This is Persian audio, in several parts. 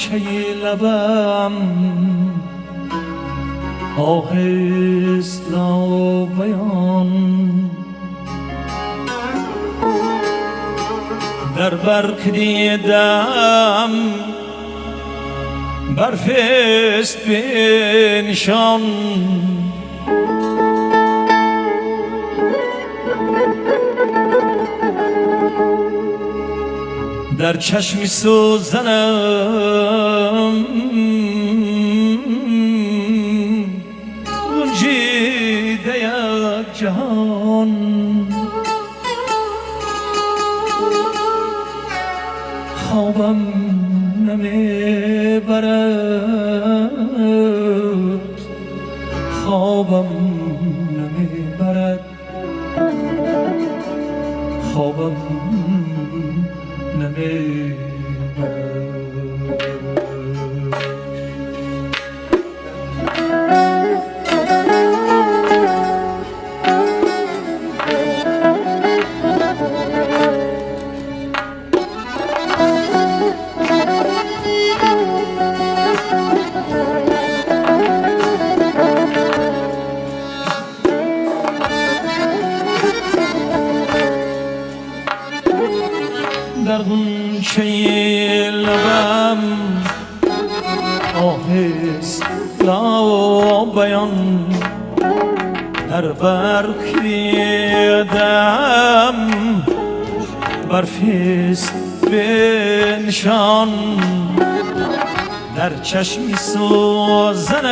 çeyi lebem آهست بیان در برک دیدم برفست به نشان در چشمی سوزنم جهان. خوابم نمی‌برد. خوابم نمی‌برد. خوابم در آهست را بیان در برک دم برفیست بنشان در چشمی سوزنم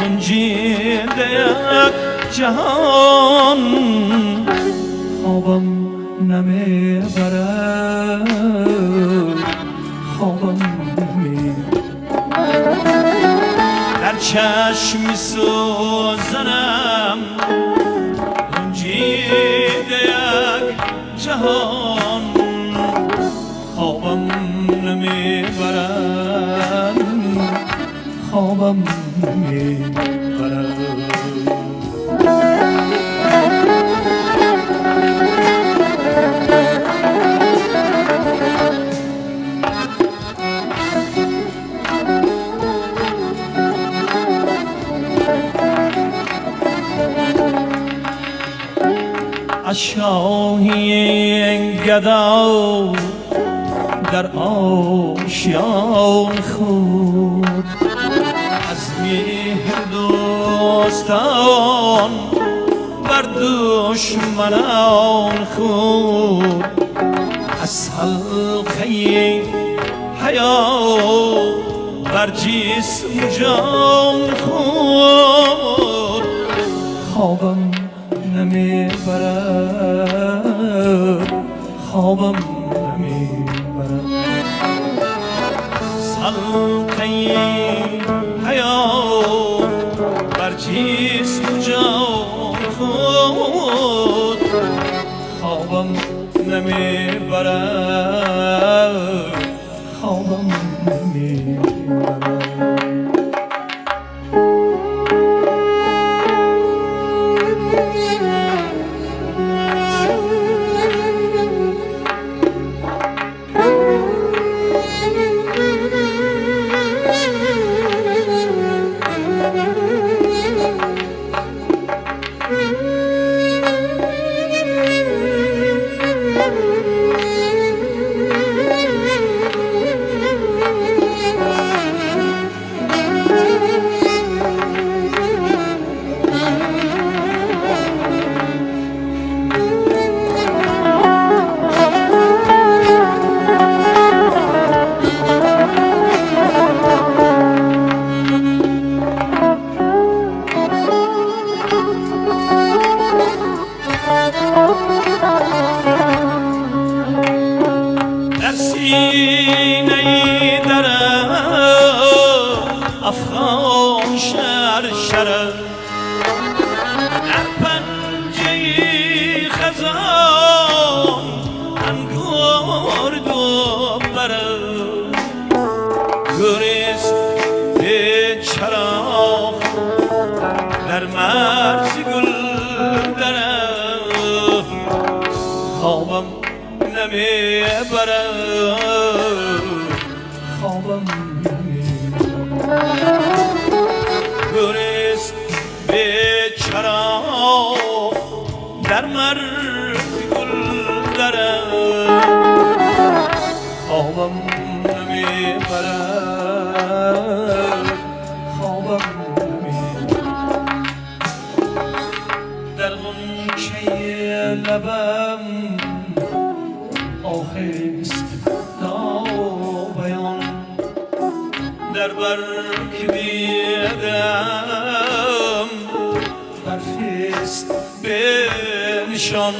گنجیده یک جهان خوابم نمی‌برد خوابم چشم سوزنم. گنجیده یک جهان خوابم نمی‌برد خوابم نمی‌برد شاهی گدا در آشیان خود. از مهر دوستان بر دشمنان خود. از حلقه حیا بر جسم جان خود. خوابم نمی‌برد خوابم نمی‌برد سلقه حیا بر جسم جان خود؟ خوابم نمی‌برد خوابم نمی‌برد برم خوابم برس به چرا در مر گل درم خوابم میبرم خوابم میبرم در غنچه لبم آهست نابیان در برگ بیدم برفست به نشان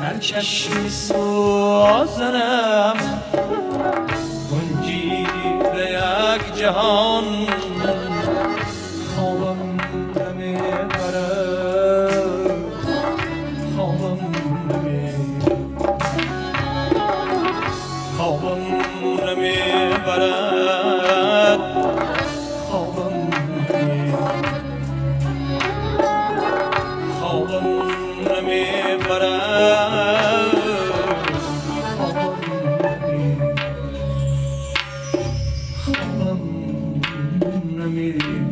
هر چشمی سوزنم به یک جهان you.